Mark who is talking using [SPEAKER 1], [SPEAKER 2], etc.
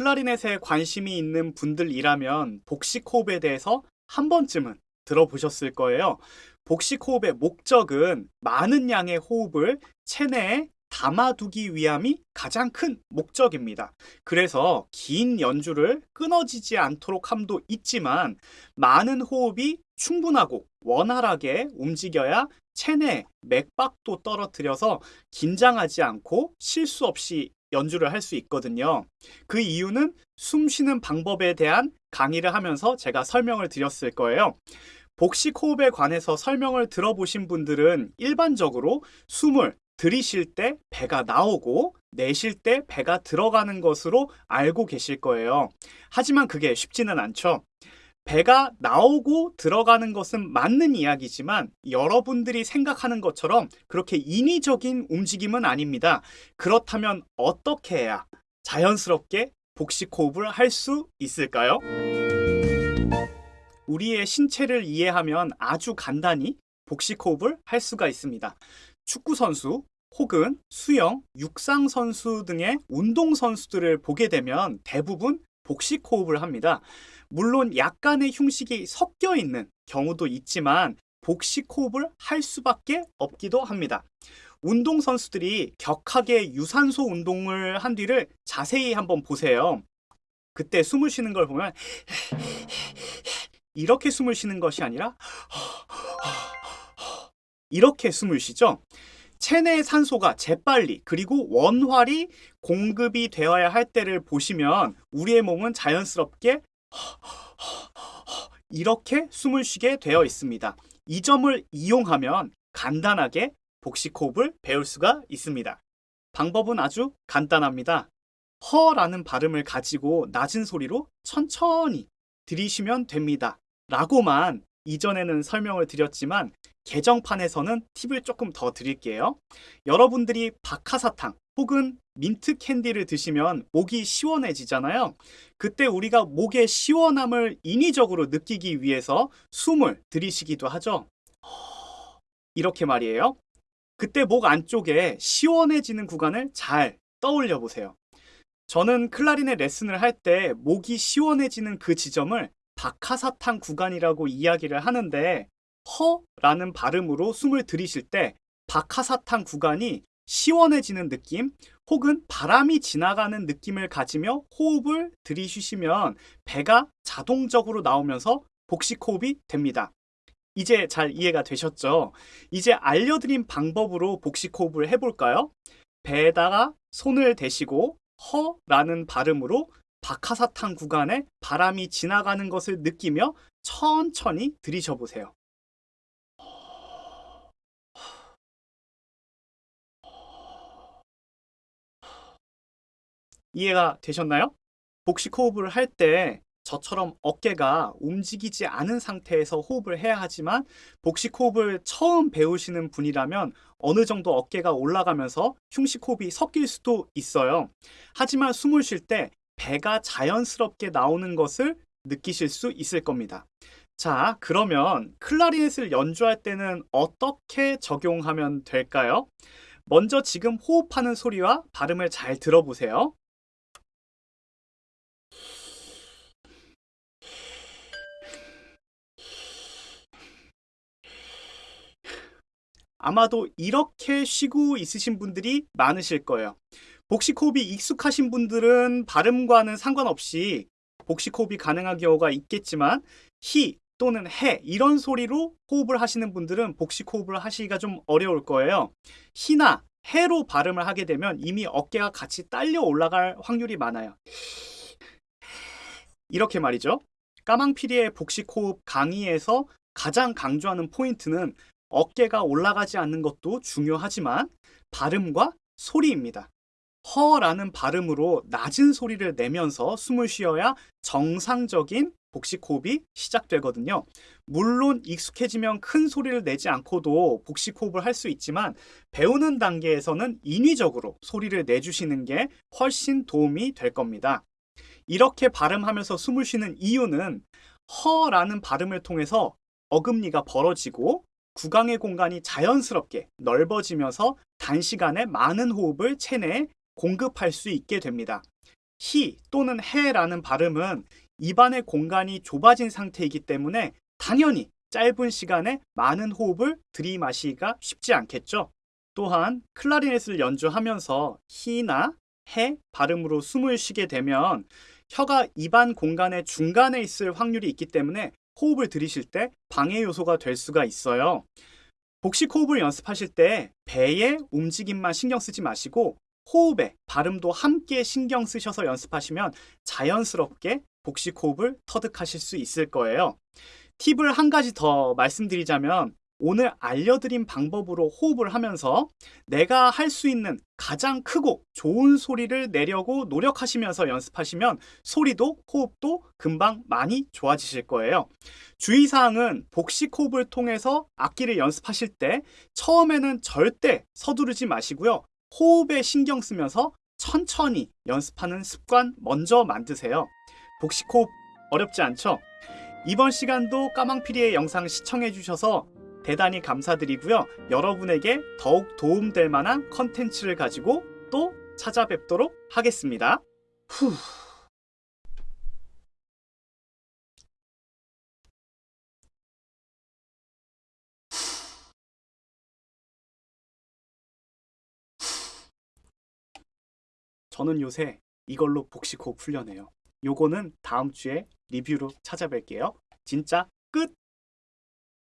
[SPEAKER 1] 클라리넷에 관심이 있는 분들이라면 복식 호흡에 대해서 한 번쯤은 들어보셨을 거예요. 복식 호흡의 목적은 많은 양의 호흡을 체내에 담아두기 위함이 가장 큰 목적입니다. 그래서 긴 연주를 끊어지지 않도록 함도 있지만 많은 호흡이 충분하고 원활하게 움직여야 체내 맥박도 떨어뜨려서 긴장하지 않고 실수 없이 연주를 할 수 있거든요. 그 이유는 숨 쉬는 방법에 대한 강의를 하면서 제가 설명을 드렸을 거예요. 복식 호흡에 관해서 설명을 들어보신 분들은 일반적으로 숨을 들이쉴 때 배가 나오고 내쉴 때 배가 들어가는 것으로 알고 계실 거예요. 하지만 그게 쉽지는 않죠. 배가 나오고 들어가는 것은 맞는 이야기지만 여러분들이 생각하는 것처럼 그렇게 인위적인 움직임은 아닙니다. 그렇다면 어떻게 해야 자연스럽게 복식 호흡을 할 수 있을까요? 우리의 신체를 이해하면 아주 간단히 복식 호흡을 할 수가 있습니다. 축구 선수 혹은 수영, 육상 선수 등의 운동 선수들을 보게 되면 대부분 복식 호흡을 합니다. 물론 약간의 흉식이 섞여 있는 경우도 있지만 복식 호흡을 할 수밖에 없기도 합니다. 운동 선수들이 격하게 유산소 운동을 한 뒤를 자세히 한번 보세요. 그때 숨을 쉬는 걸 보면 이렇게 숨을 쉬는 것이 아니라 이렇게 숨을 쉬죠. 체내 산소가 재빨리 그리고 원활히 공급이 되어야 할 때를 보시면 우리의 몸은 자연스럽게 이렇게 숨을 쉬게 되어 있습니다. 이 점을 이용하면 간단하게 복식 호흡을 배울 수가 있습니다. 방법은 아주 간단합니다. 허라는 발음을 가지고 낮은 소리로 천천히 들이쉬면 됩니다. 라고만 이전에는 설명을 드렸지만 개정판에서는 팁을 조금 더 드릴게요. 여러분들이 박하사탕 혹은 민트 캔디를 드시면 목이 시원해지잖아요. 그때 우리가 목의 시원함을 인위적으로 느끼기 위해서 숨을 들이쉬기도 하죠. 이렇게 말이에요. 그때 목 안쪽에 시원해지는 구간을 잘 떠올려 보세요. 저는 클라리넷 레슨을 할 때 목이 시원해지는 그 지점을 박하사탕 구간이라고 이야기를 하는데 허라는 발음으로 숨을 들이쉴 때 박하사탕 구간이 시원해지는 느낌 혹은 바람이 지나가는 느낌을 가지며 호흡을 들이쉬시면 배가 자동적으로 나오면서 복식 호흡이 됩니다. 이제 잘 이해가 되셨죠? 이제 알려드린 방법으로 복식 호흡을 해볼까요? 배에다가 손을 대시고 허라는 발음으로 박하사탕 구간에 바람이 지나가는 것을 느끼며 천천히 들이셔 보세요. 이해가 되셨나요? 복식 호흡을 할 때 저처럼 어깨가 움직이지 않은 상태에서 호흡을 해야 하지만 복식 호흡을 처음 배우시는 분이라면 어느 정도 어깨가 올라가면서 흉식 호흡이 섞일 수도 있어요. 하지만 숨을 쉴 때 배가 자연스럽게 나오는 것을 느끼실 수 있을 겁니다. 자, 그러면 클라리넷을 연주할 때는 어떻게 적용하면 될까요? 먼저 지금 호흡하는 소리와 발음을 잘 들어보세요. 아마도 이렇게 쉬고 있으신 분들이 많으실 거예요. 복식 호흡이 익숙하신 분들은 발음과는 상관없이 복식 호흡이 가능한 경우가 있겠지만 히 또는 해 이런 소리로 호흡을 하시는 분들은 복식 호흡을 하시기가 좀 어려울 거예요. 히나 해로 발음을 하게 되면 이미 어깨가 같이 딸려 올라갈 확률이 많아요. 이렇게 말이죠. 까망피리의 복식 호흡 강의에서 가장 강조하는 포인트는 어깨가 올라가지 않는 것도 중요하지만 발음과 소리입니다. 허라는 발음으로 낮은 소리를 내면서 숨을 쉬어야 정상적인 복식 호흡이 시작되거든요. 물론 익숙해지면 큰 소리를 내지 않고도 복식 호흡을 할 수 있지만 배우는 단계에서는 인위적으로 소리를 내주시는 게 훨씬 도움이 될 겁니다. 이렇게 발음하면서 숨을 쉬는 이유는 허라는 발음을 통해서 어금니가 벌어지고 구강의 공간이 자연스럽게 넓어지면서 단시간에 많은 호흡을 체내에 공급할 수 있게 됩니다. 히 또는 해라는 발음은 입안의 공간이 좁아진 상태이기 때문에 당연히 짧은 시간에 많은 호흡을 들이마시기가 쉽지 않겠죠. 또한 클라리넷을 연주하면서 히나 해 발음으로 숨을 쉬게 되면 혀가 입안 공간의 중간에 있을 확률이 있기 때문에 호흡을 들이쉬실 때 방해 요소가 될 수가 있어요. 복식 호흡을 연습하실 때 배의 움직임만 신경 쓰지 마시고 호흡에 발음도 함께 신경 쓰셔서 연습하시면 자연스럽게 복식 호흡을 터득하실 수 있을 거예요. 팁을 한 가지 더 말씀드리자면 오늘 알려드린 방법으로 호흡을 하면서 내가 할 수 있는 가장 크고 좋은 소리를 내려고 노력하시면서 연습하시면 소리도 호흡도 금방 많이 좋아지실 거예요. 주의사항은 복식 호흡을 통해서 악기를 연습하실 때 처음에는 절대 서두르지 마시고요. 호흡에 신경 쓰면서 천천히 연습하는 습관 먼저 만드세요. 복식 호흡 어렵지 않죠? 이번 시간도 까망피리의 영상 시청해 주셔서 대단히 감사드리고요. 여러분에게 더욱 도움될 만한 컨텐츠를 가지고 또 찾아뵙도록 하겠습니다. 후. 저는 요새 이걸로 복식 호흡 훈련해요. 요거는 다음 주에 리뷰로 찾아뵐게요. 진짜 끝!